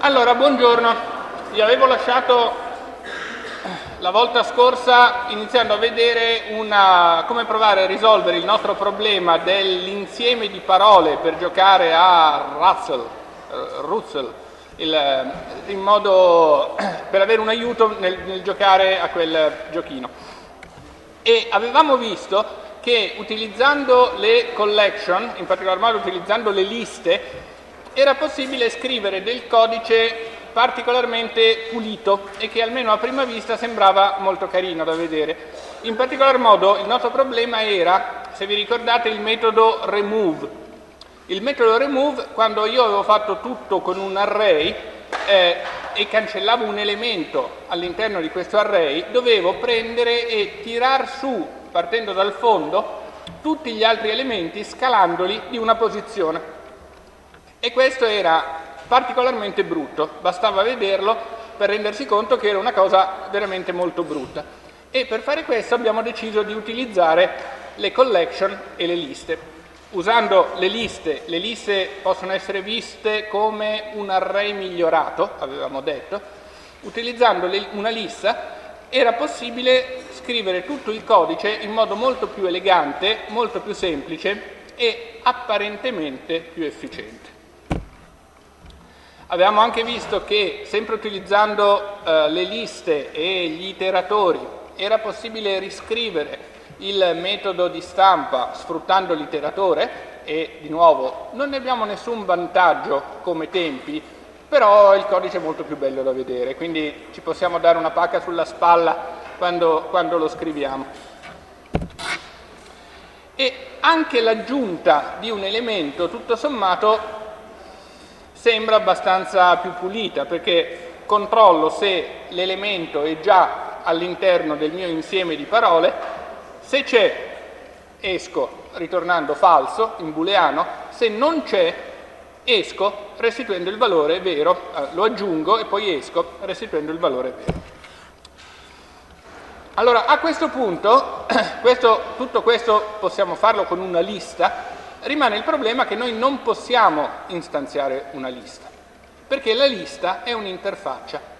Allora, buongiorno. Vi avevo lasciato la volta scorsa iniziando a vedere una, come provare a risolvere il nostro problema dell'insieme di parole per giocare a Russell, uh, Russell il, in modo per avere un aiuto nel, nel giocare a quel giochino. E avevamo visto che utilizzando le collection, in particolar modo utilizzando le liste, era possibile scrivere del codice particolarmente pulito e che almeno a prima vista sembrava molto carino da vedere. In particolar modo il nostro problema era, se vi ricordate, il metodo remove. Il metodo remove, quando io avevo fatto tutto con un array eh, e cancellavo un elemento all'interno di questo array, dovevo prendere e tirar su, partendo dal fondo, tutti gli altri elementi scalandoli di una posizione. E questo era particolarmente brutto, bastava vederlo per rendersi conto che era una cosa veramente molto brutta. E per fare questo abbiamo deciso di utilizzare le collection e le liste. Usando le liste, le liste possono essere viste come un array migliorato, avevamo detto, utilizzando una lista era possibile scrivere tutto il codice in modo molto più elegante, molto più semplice e apparentemente più efficiente. Avevamo anche visto che, sempre utilizzando eh, le liste e gli iteratori, era possibile riscrivere il metodo di stampa sfruttando l'iteratore e, di nuovo, non ne abbiamo nessun vantaggio come tempi, però il codice è molto più bello da vedere, quindi ci possiamo dare una pacca sulla spalla quando, quando lo scriviamo. E anche l'aggiunta di un elemento, tutto sommato, sembra abbastanza più pulita perché controllo se l'elemento è già all'interno del mio insieme di parole, se c'è esco ritornando falso in booleano, se non c'è esco restituendo il valore vero, eh, lo aggiungo e poi esco restituendo il valore vero. Allora a questo punto, questo, tutto questo possiamo farlo con una lista rimane il problema che noi non possiamo istanziare una lista, perché la lista è un'interfaccia.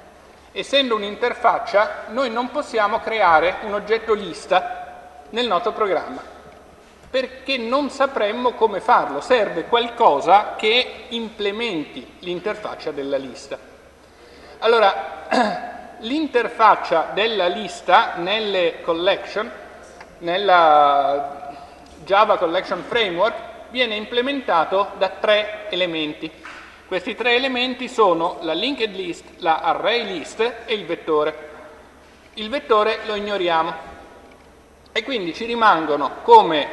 Essendo un'interfaccia, noi non possiamo creare un oggetto lista nel nostro programma, perché non sapremmo come farlo. Serve qualcosa che implementi l'interfaccia della lista. Allora, l'interfaccia della lista nelle collection, nella Java Collection Framework, viene implementato da tre elementi. Questi tre elementi sono la linked list, la array list e il vettore. Il vettore lo ignoriamo e quindi ci rimangono come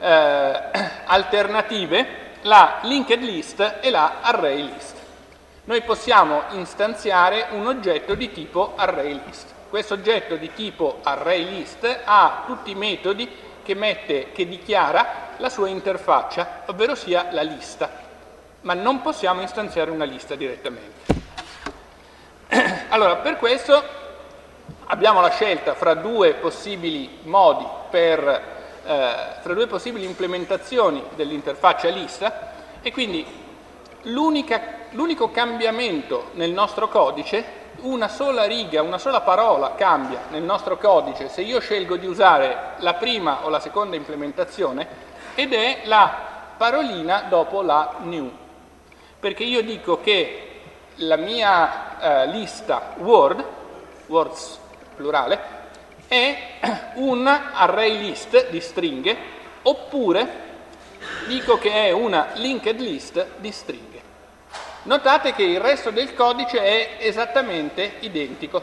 eh, alternative la linked list e la array list. Noi possiamo istanziare un oggetto di tipo array list. Questo oggetto di tipo array list ha tutti i metodi che, mette, che dichiara la sua interfaccia, ovvero sia la lista, ma non possiamo istanziare una lista direttamente. Allora, per questo abbiamo la scelta fra due possibili modi per, eh, fra due possibili implementazioni dell'interfaccia lista e quindi l'unico cambiamento nel nostro codice, una sola riga, una sola parola cambia nel nostro codice se io scelgo di usare la prima o la seconda implementazione ed è la parolina dopo la new. Perché io dico che la mia eh, lista word, words plurale, è un array list di stringhe oppure dico che è una linked list di stringhe. Notate che il resto del codice è esattamente identico,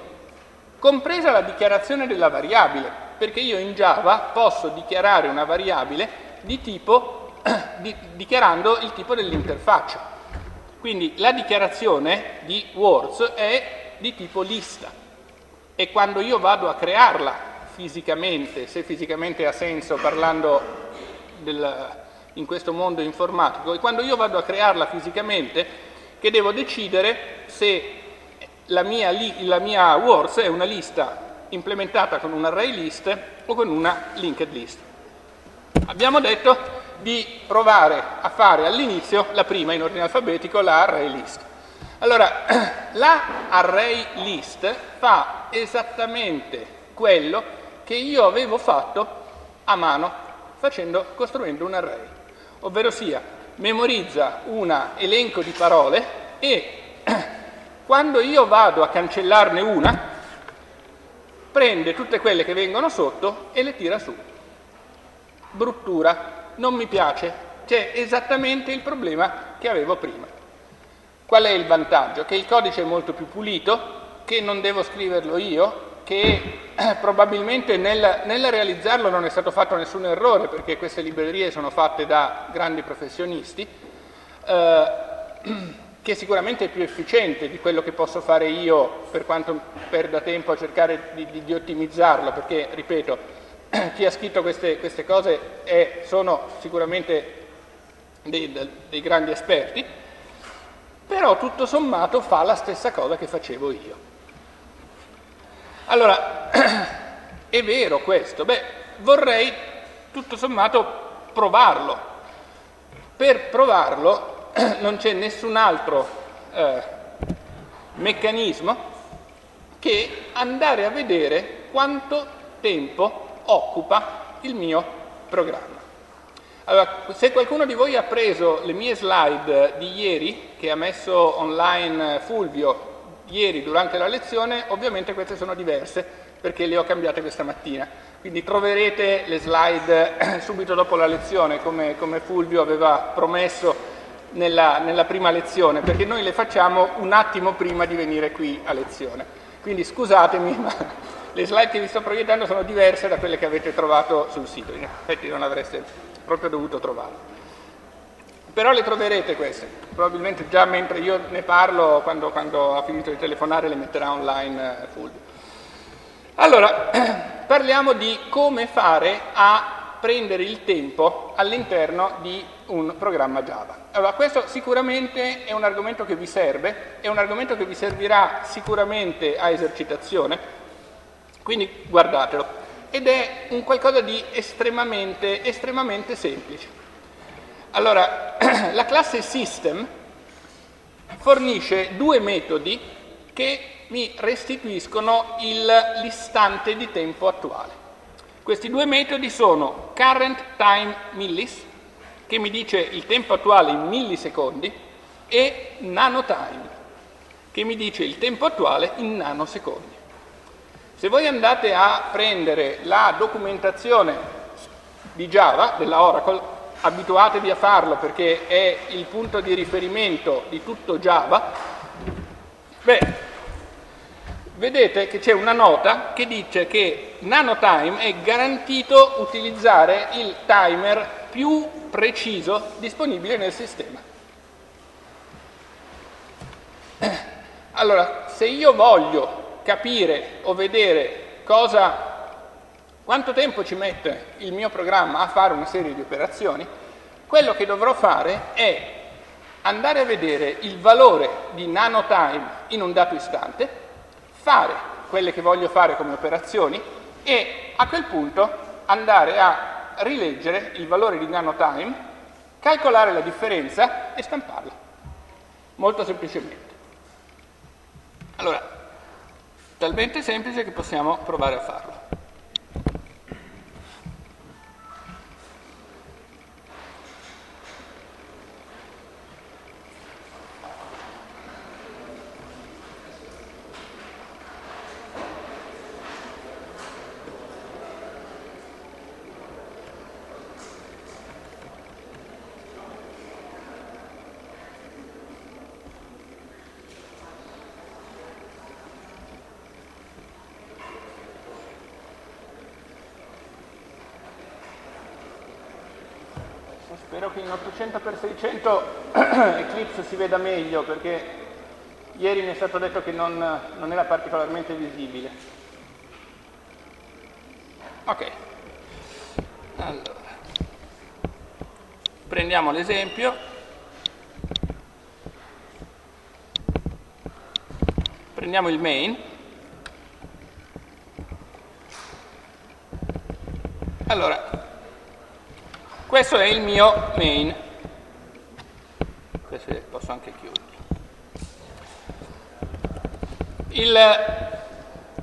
compresa la dichiarazione della variabile, perché io in Java posso dichiarare una variabile di tipo, di, dichiarando il tipo dell'interfaccia. Quindi la dichiarazione di words è di tipo lista e quando io vado a crearla fisicamente, se fisicamente ha senso parlando del, in questo mondo informatico, e quando io vado a crearla fisicamente, che devo decidere se la mia, la mia words è una lista implementata con un array list o con una linked list. Abbiamo detto di provare a fare all'inizio la prima in ordine alfabetico, la array list. Allora, la array list fa esattamente quello che io avevo fatto a mano facendo, costruendo un array, ovvero sia memorizza un elenco di parole e quando io vado a cancellarne una, prende tutte quelle che vengono sotto e le tira su. Bruttura, non mi piace, c'è esattamente il problema che avevo prima. Qual è il vantaggio? Che il codice è molto più pulito, che non devo scriverlo io, che eh, probabilmente nel, nel, realizzarlo non è stato fatto nessun errore perché queste librerie sono fatte da grandi professionisti, eh, che sicuramente è più efficiente di quello che posso fare io per quanto perda tempo a cercare di, di, di ottimizzarlo, perché, ripeto, chi ha scritto queste, queste cose è, sono sicuramente dei, dei grandi esperti, però tutto sommato fa la stessa cosa che facevo io. Allora, è vero questo? Beh, vorrei tutto sommato provarlo. Per provarlo non c'è nessun altro eh, meccanismo che andare a vedere quanto tempo occupa il mio programma. Allora, se qualcuno di voi ha preso le mie slide di ieri, che ha messo online Fulvio ieri durante la lezione, ovviamente queste sono diverse perché le ho cambiate questa mattina. Quindi troverete le slide subito dopo la lezione, come, come Fulvio aveva promesso nella, nella prima lezione, perché noi le facciamo un attimo prima di venire qui a lezione. Quindi scusatemi, ma le slide che vi sto proiettando sono diverse da quelle che avete trovato sul sito. In effetti non avreste proprio dovuto trovarlo. Però le troverete queste, probabilmente già mentre io ne parlo, quando, quando ha finito di telefonare le metterà online eh, Fulvio. Allora, parliamo di come fare a prendere il tempo all'interno di un programma Java. Allora, questo sicuramente è un argomento che vi serve, è un argomento che vi servirà sicuramente a esercitazione, quindi guardatelo ed è un qualcosa di estremamente, estremamente semplice. Allora, la classe system fornisce due metodi che mi restituiscono l'istante di tempo attuale. Questi due metodi sono current time millis, che mi dice il tempo attuale in millisecondi, e nanotime, che mi dice il tempo attuale in nanosecondi. Se voi andate a prendere la documentazione di Java, della Oracle, abituatevi a farlo perché è il punto di riferimento di tutto Java, beh, vedete che c'è una nota che dice che NanoTime è garantito utilizzare il timer più preciso disponibile nel sistema. Allora, se io voglio capire o vedere cosa, quanto tempo ci mette il mio programma a fare una serie di operazioni, quello che dovrò fare è andare a vedere il valore di nanotime in un dato istante, fare quelle che voglio fare come operazioni e a quel punto andare a rileggere il valore di nanotime, calcolare la differenza e stamparla. Molto semplicemente. Allora, talmente semplice che possiamo provare a farlo. Spero che in 800x600 Eclipse si veda meglio perché ieri mi è stato detto che non, non era particolarmente visibile. Ok, allora, prendiamo l'esempio. Prendiamo il main. Allora, questo è il mio main. Questo posso anche chiudere. Il,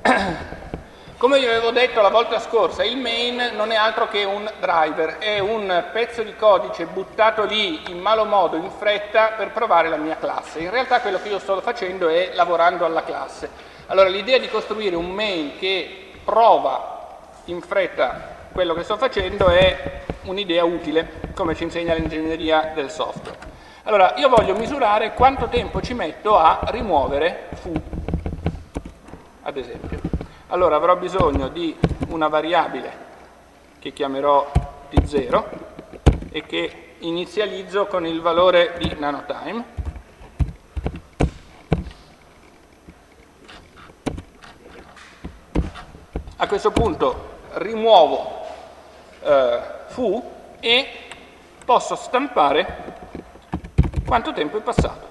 come vi avevo detto la volta scorsa, il main non è altro che un driver, è un pezzo di codice buttato lì in malo modo, in fretta, per provare la mia classe. In realtà quello che io sto facendo è lavorando alla classe. Allora l'idea di costruire un main che prova in fretta quello che sto facendo è un'idea utile, come ci insegna l'ingegneria del software. Allora, io voglio misurare quanto tempo ci metto a rimuovere foo, ad esempio. Allora avrò bisogno di una variabile che chiamerò t0 e che inizializzo con il valore di nanotime. A questo punto rimuovo eh, fu e posso stampare quanto tempo è passato.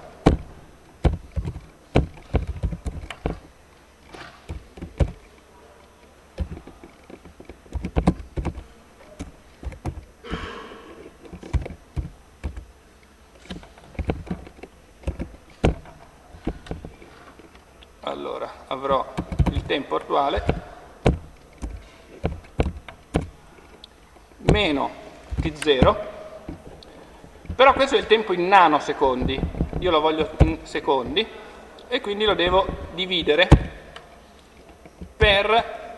Allora, avrò il tempo attuale meno t0, però questo è il tempo in nanosecondi, io lo voglio in secondi e quindi lo devo dividere per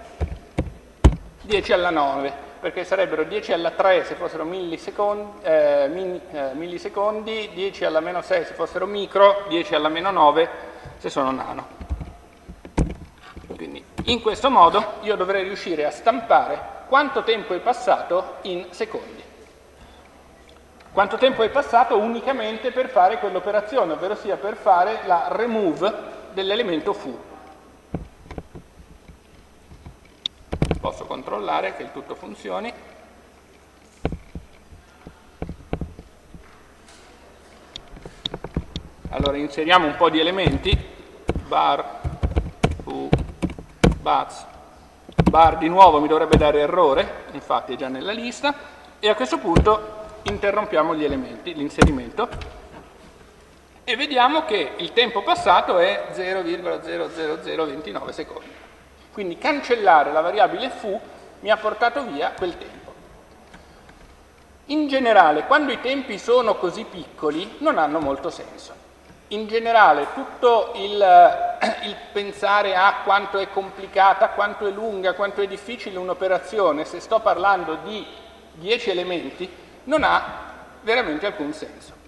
10 alla 9, perché sarebbero 10 alla 3 se fossero millisecondi, eh, min, eh, millisecondi 10 alla meno 6 se fossero micro, 10 alla meno 9 se sono nano. Quindi in questo modo io dovrei riuscire a stampare quanto tempo è passato in secondi. Quanto tempo è passato unicamente per fare quell'operazione, ovvero sia per fare la remove dell'elemento foo. Posso controllare che il tutto funzioni. Allora inseriamo un po' di elementi, bar, foo, bats, bar di nuovo mi dovrebbe dare errore, infatti è già nella lista, e a questo punto interrompiamo gli elementi, l'inserimento, e vediamo che il tempo passato è 0,00029 secondi. Quindi cancellare la variabile foo mi ha portato via quel tempo. In generale, quando i tempi sono così piccoli, non hanno molto senso in generale tutto il, eh, il, pensare a quanto è complicata, quanto è lunga, quanto è difficile un'operazione, se sto parlando di 10 elementi, non ha veramente alcun senso.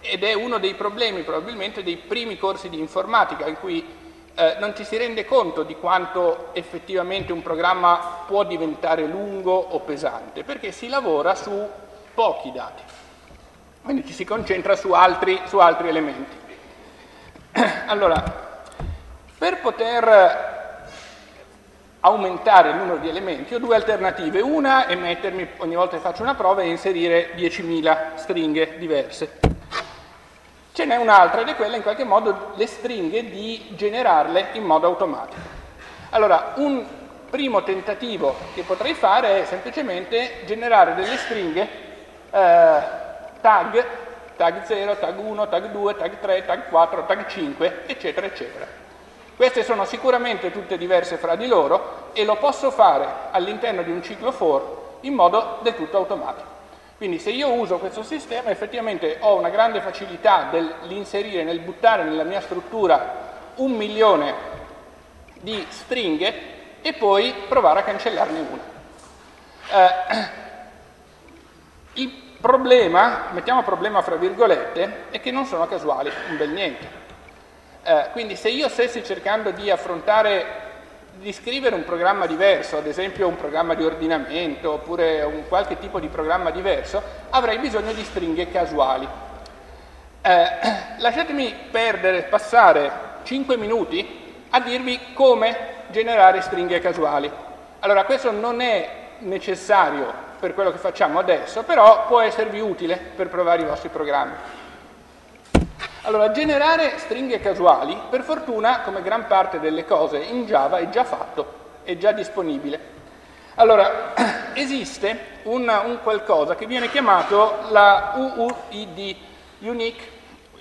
Ed è uno dei problemi probabilmente dei primi corsi di informatica in cui eh, non ci si rende conto di quanto effettivamente un programma può diventare lungo o pesante, perché si lavora su pochi dati, quindi ci si concentra su altri, su altri elementi. Allora, per poter aumentare il numero di elementi ho due alternative. Una è mettermi, ogni volta che faccio una prova, e inserire 10.000 stringhe diverse. Ce n'è un'altra ed è quella in qualche modo le stringhe di generarle in modo automatico. Allora, un primo tentativo che potrei fare è semplicemente generare delle stringhe eh, tag tag 0, tag 1, tag 2, tag 3, tag 4, tag 5, eccetera, eccetera. Queste sono sicuramente tutte diverse fra di loro e lo posso fare all'interno di un ciclo for in modo del tutto automatico. Quindi se io uso questo sistema effettivamente ho una grande facilità nell'inserire, nel buttare nella mia struttura un milione di stringhe e poi provare a cancellarne una. Eh, problema, mettiamo problema fra virgolette, è che non sono casuali, un bel niente. Eh, quindi se io stessi cercando di affrontare, di scrivere un programma diverso, ad esempio un programma di ordinamento oppure un qualche tipo di programma diverso, avrei bisogno di stringhe casuali. Eh, lasciatemi perdere, passare 5 minuti a dirvi come generare stringhe casuali. Allora questo non è necessario per quello che facciamo adesso, però può esservi utile per provare i vostri programmi. Allora, generare stringhe casuali, per fortuna, come gran parte delle cose in Java, è già fatto, è già disponibile. Allora, esiste un, un qualcosa che viene chiamato la UUID, Unique,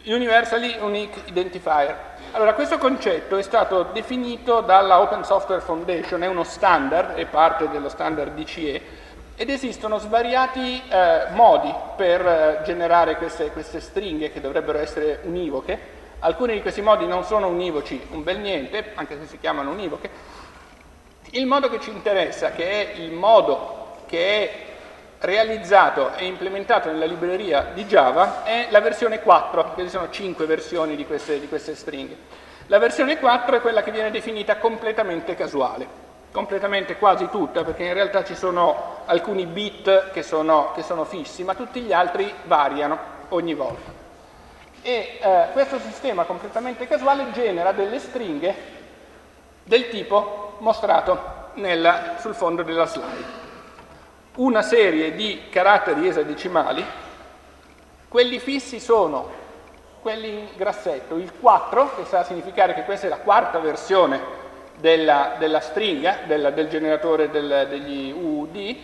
Universally Unique Identifier. Allora, questo concetto è stato definito dalla Open Software Foundation, è uno standard, è parte dello standard DCE, ed esistono svariati eh, modi per eh, generare queste, queste stringhe che dovrebbero essere univoche. Alcuni di questi modi non sono univoci, un bel niente, anche se si chiamano univoche. Il modo che ci interessa, che è il modo che è realizzato e implementato nella libreria di Java è la versione 4, che ci sono 5 versioni di queste, di queste stringhe. La versione 4 è quella che viene definita completamente casuale, completamente quasi tutta, perché in realtà ci sono alcuni bit che sono, che sono fissi, ma tutti gli altri variano ogni volta. E eh, questo sistema completamente casuale genera delle stringhe del tipo mostrato nella, sul fondo della slide una serie di caratteri esadecimali, quelli fissi sono quelli in grassetto, il 4, che sta a significare che questa è la quarta versione della, della stringa, della, del generatore del, degli UUD,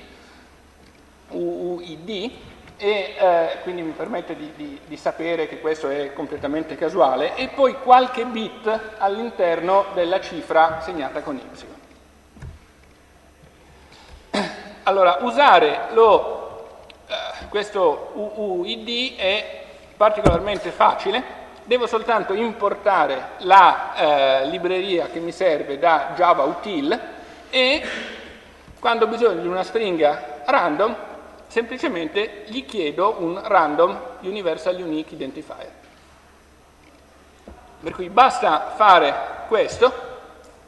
UUID, e eh, quindi mi permette di, di, di, sapere che questo è completamente casuale, e poi qualche bit all'interno della cifra segnata con Y. Allora, usare lo, eh, questo UUID è particolarmente facile, devo soltanto importare la eh, libreria che mi serve da Java Util e quando ho bisogno di una stringa random semplicemente gli chiedo un random universal unique identifier. Per cui basta fare questo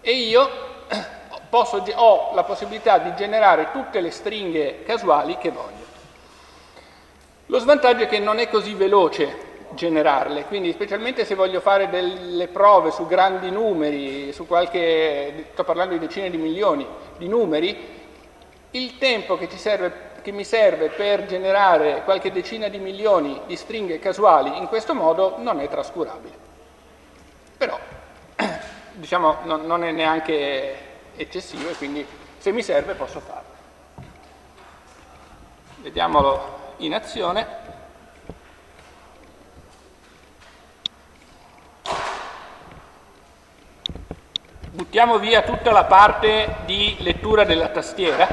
e io posso, ho la possibilità di generare tutte le stringhe casuali che voglio. Lo svantaggio è che non è così veloce generarle, quindi specialmente se voglio fare delle prove su grandi numeri, su qualche, sto parlando di decine di milioni di numeri, il tempo che, serve, che mi serve per generare qualche decina di milioni di stringhe casuali in questo modo non è trascurabile. Però, diciamo, non, non è neanche eccessivo e quindi se mi serve posso farlo. Vediamolo in azione. Buttiamo via tutta la parte di lettura della tastiera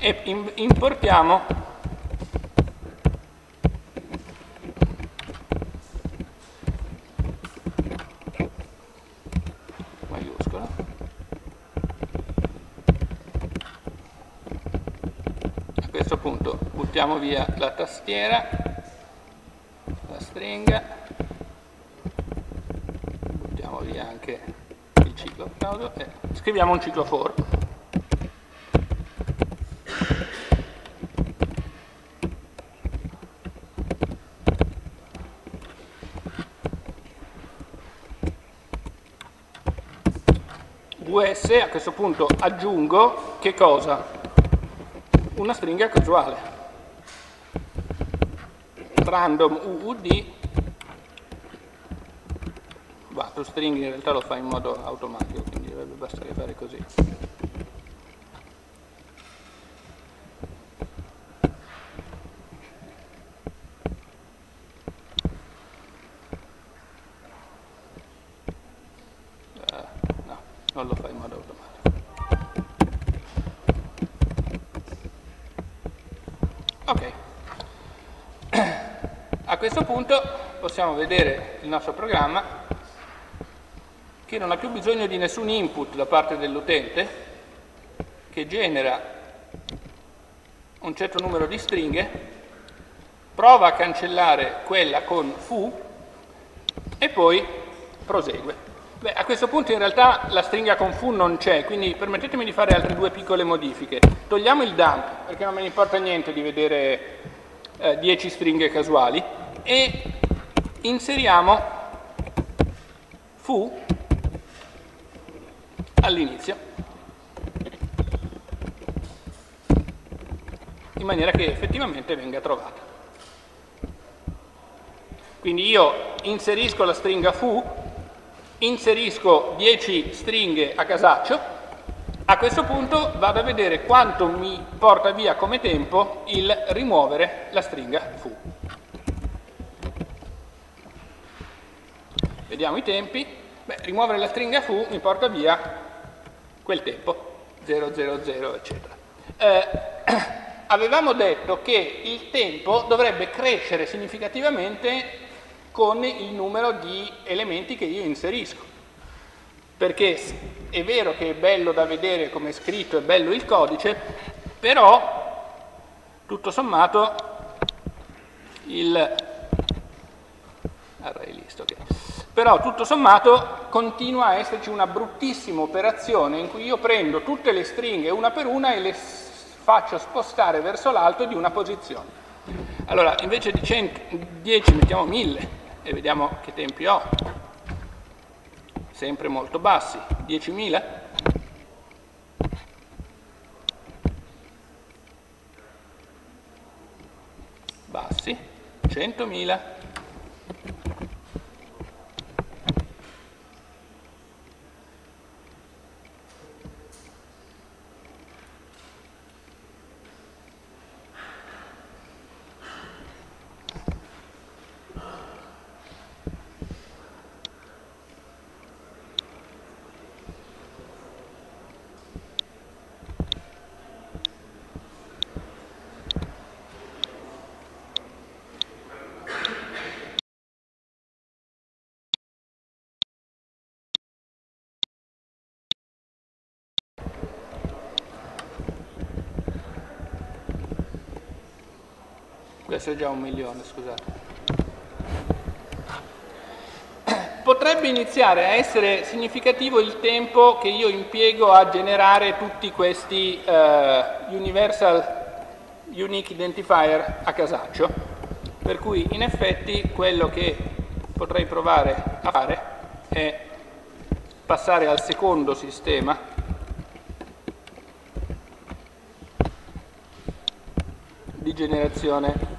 e importiamo buttiamo via la tastiera, la stringa, buttiamo via anche il ciclo e scriviamo un ciclo for. VS a questo punto aggiungo che cosa? Una stringa casuale random UUD tu string in realtà lo fa in modo automatico quindi dovrebbe bastare fare così. Uh, no, non lo fa in modo automatico. Ok. A questo punto possiamo vedere il nostro programma che non ha più bisogno di nessun input da parte dell'utente, che genera un certo numero di stringhe, prova a cancellare quella con foo e poi prosegue. Beh, a questo punto in realtà la stringa con foo non c'è, quindi permettetemi di fare altre due piccole modifiche. Togliamo il dump, perché non me ne importa niente di vedere eh, 10 stringhe casuali, e inseriamo fu all'inizio in maniera che effettivamente venga trovata. Quindi io inserisco la stringa fu, inserisco 10 stringhe a casaccio, a questo punto vado a vedere quanto mi porta via come tempo il rimuovere la stringa fu. vediamo i tempi, beh, rimuovere la stringa foo mi porta via quel tempo, 000, eccetera. Eh, avevamo detto che il tempo dovrebbe crescere significativamente con il numero di elementi che io inserisco. Perché è vero che è bello da vedere come è scritto, è bello il codice, però tutto sommato il array list, okay. Però tutto sommato continua a esserci una bruttissima operazione in cui io prendo tutte le stringhe una per una e le faccio spostare verso l'alto di una posizione. Allora, invece di 100, 10 mettiamo 1000 e vediamo che tempi ho. Sempre molto bassi. 10.000 bassi. 100.000 Questo è già un milione, scusate. Potrebbe iniziare a essere significativo il tempo che io impiego a generare tutti questi uh, Universal Unique Identifier a casaccio, per cui in effetti quello che potrei provare a fare è passare al secondo sistema. Di generazione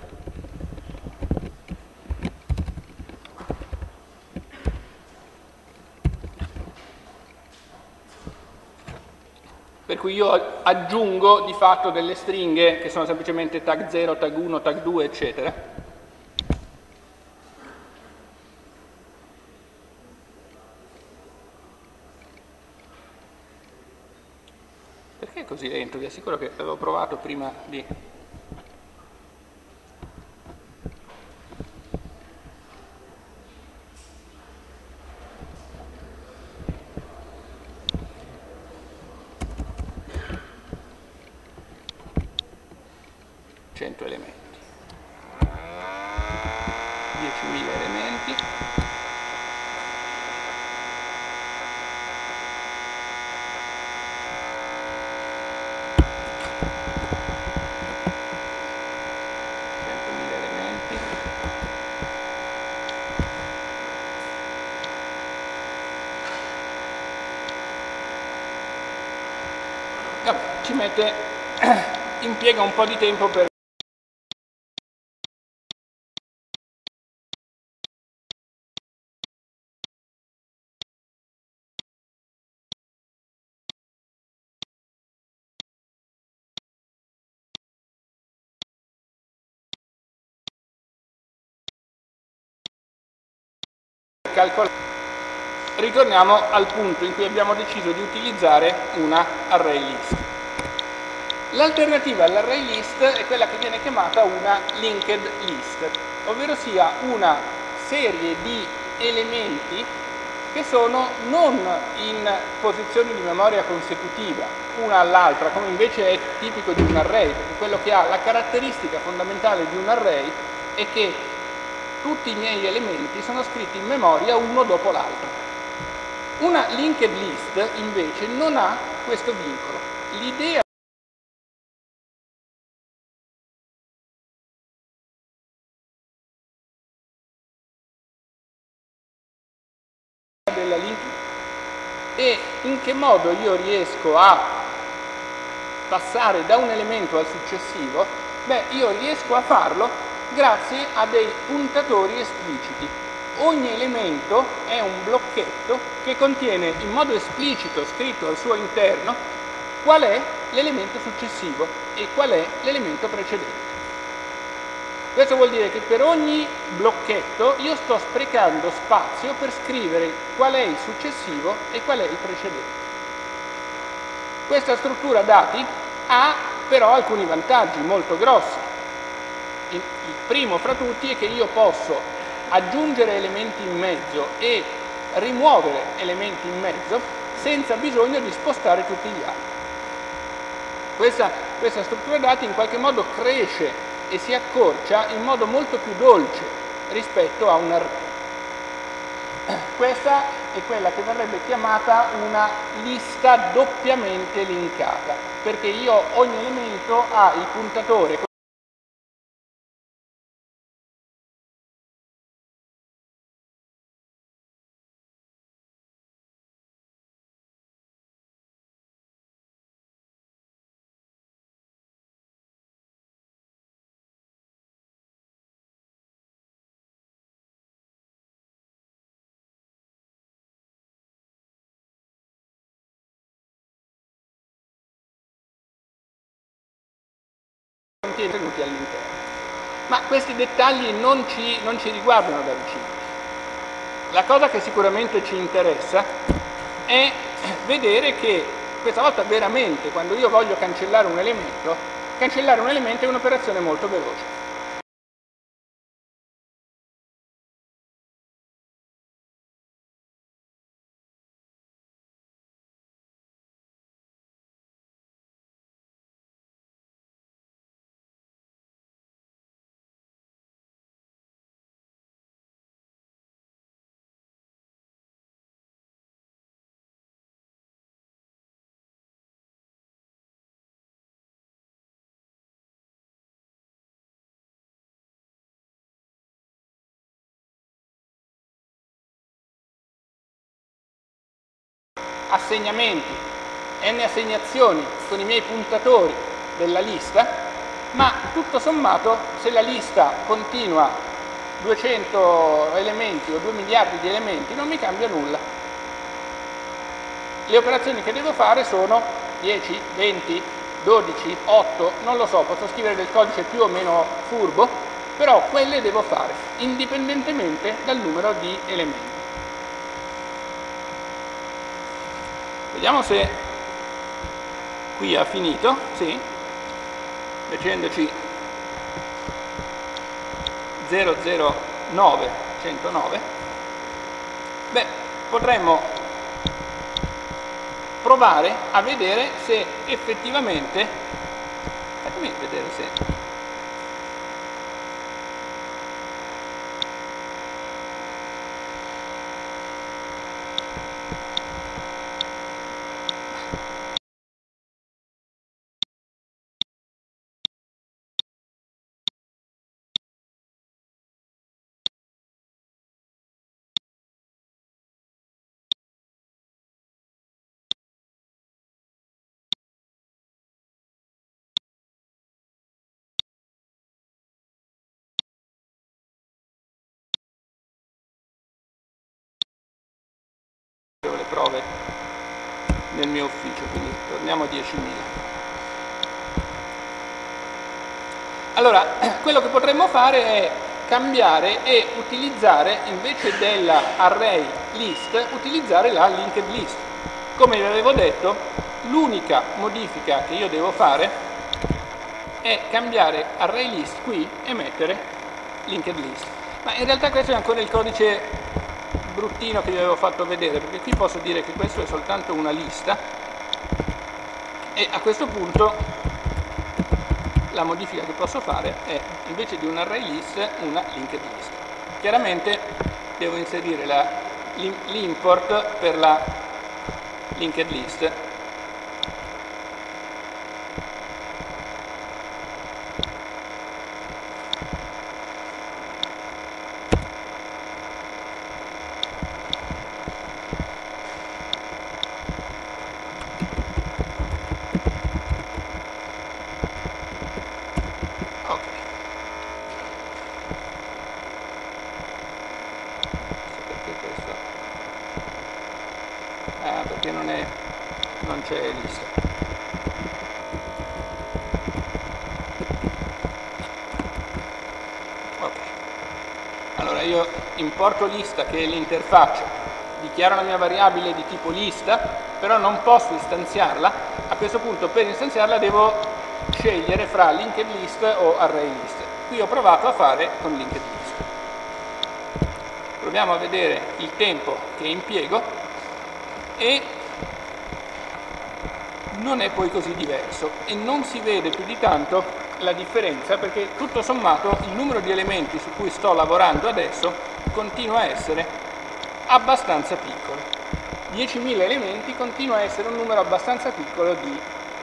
per cui io aggiungo di fatto delle stringhe che sono semplicemente tag 0, tag 1, tag 2, eccetera. Perché è così lento? Vi assicuro che avevo provato prima di 100 elementi 10.000 elementi Ci mette, impiega un po' di tempo per calcolare. Ritorniamo al punto in cui abbiamo deciso di utilizzare una array list. L'alternativa all'array list è quella che viene chiamata una linked list, ovvero sia una serie di elementi che sono non in posizioni di memoria consecutiva, una all'altra, come invece è tipico di un array, perché quello che ha la caratteristica fondamentale di un array è che tutti i miei elementi sono scritti in memoria uno dopo l'altro. Una linked list invece non ha questo vincolo. L'idea della link e in che modo io riesco a passare da un elemento al successivo, beh io riesco a farlo grazie a dei puntatori espliciti. Ogni elemento è un blocchetto che contiene in modo esplicito, scritto al suo interno, qual è l'elemento successivo e qual è l'elemento precedente. Questo vuol dire che per ogni blocchetto io sto sprecando spazio per scrivere qual è il successivo e qual è il precedente. Questa struttura dati ha però alcuni vantaggi molto grossi. Il primo fra tutti è che io posso aggiungere elementi in mezzo e rimuovere elementi in mezzo senza bisogno di spostare tutti gli altri. Questa, questa struttura dati in qualche modo cresce e si accorcia in modo molto più dolce rispetto a un array. Questa è quella che verrebbe chiamata una lista doppiamente linkata, perché io ogni elemento ha il puntatore contenuti all'interno. Ma questi dettagli non ci, non ci riguardano da vicino. La cosa che sicuramente ci interessa è vedere che questa volta veramente quando io voglio cancellare un elemento, cancellare un elemento è un'operazione molto veloce. Assegnamenti, n assegnazioni con i miei puntatori della lista, ma tutto sommato se la lista continua 200 elementi o 2 miliardi di elementi non mi cambia nulla. Le operazioni che devo fare sono 10, 20, 12, 8, non lo so, posso scrivere del codice più o meno furbo, però quelle devo fare, indipendentemente dal numero di elementi. Vediamo se qui ha finito, sì, leggendoci 009, 109, beh, potremmo provare a vedere se effettivamente, fatemi vedere se le prove nel mio ufficio, quindi torniamo a 10.000. Allora, quello che potremmo fare è cambiare e utilizzare invece dell'array list, utilizzare la linked list. Come vi avevo detto, l'unica modifica che io devo fare è cambiare array list qui e mettere linked list. Ma in realtà questo è ancora il codice bruttino che vi avevo fatto vedere, perché qui posso dire che questo è soltanto una lista e a questo punto la modifica che posso fare è invece di un array list una linked list. Chiaramente devo inserire l'import per la linked list importo lista che è l'interfaccia, dichiaro la mia variabile di tipo lista, però non posso istanziarla, a questo punto per istanziarla devo scegliere fra linked list o array list. Qui ho provato a fare con linked list. Proviamo a vedere il tempo che impiego e non è poi così diverso e non si vede più di tanto la differenza perché tutto sommato il numero di elementi su cui sto lavorando adesso continua a essere abbastanza piccolo. 10.000 elementi continua a essere un numero abbastanza piccolo di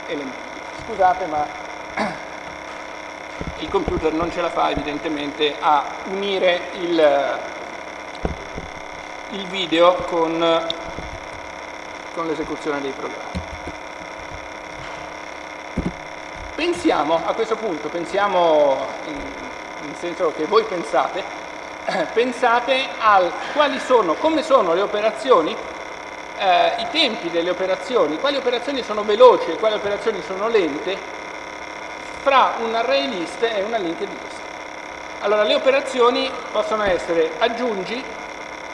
elementi. Scusate ma il computer non ce la fa evidentemente a unire il, il video con, con l'esecuzione dei programmi. Pensiamo a questo punto, pensiamo nel senso che voi pensate, pensate al quali sono, come sono le operazioni, eh, i tempi delle operazioni, quali operazioni sono veloci e quali operazioni sono lente fra un array list e una linked list. Allora le operazioni possono essere aggiungi,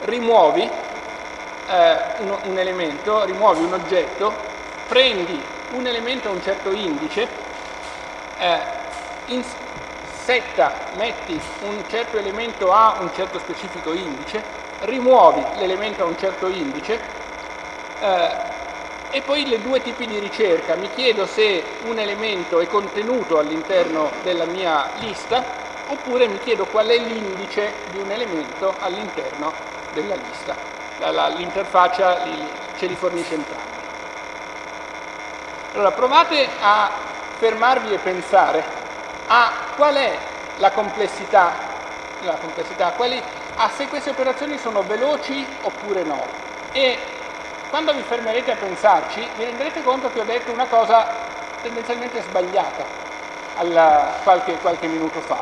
rimuovi eh, un, un elemento, rimuovi un oggetto, prendi un elemento a un certo indice, eh, in setta metti un certo elemento a un certo specifico indice, rimuovi l'elemento a un certo indice eh, e poi le due tipi di ricerca. Mi chiedo se un elemento è contenuto all'interno della mia lista oppure mi chiedo qual è l'indice di un elemento all'interno della lista. L'interfaccia ce li fornisce entrambi. Allora provate a fermarvi e pensare a qual è la complessità, la complessità quali, a se queste operazioni sono veloci oppure no. E quando vi fermerete a pensarci vi renderete conto che ho detto una cosa tendenzialmente sbagliata alla, qualche, qualche minuto fa.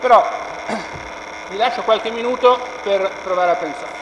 Però vi lascio qualche minuto per provare a pensare.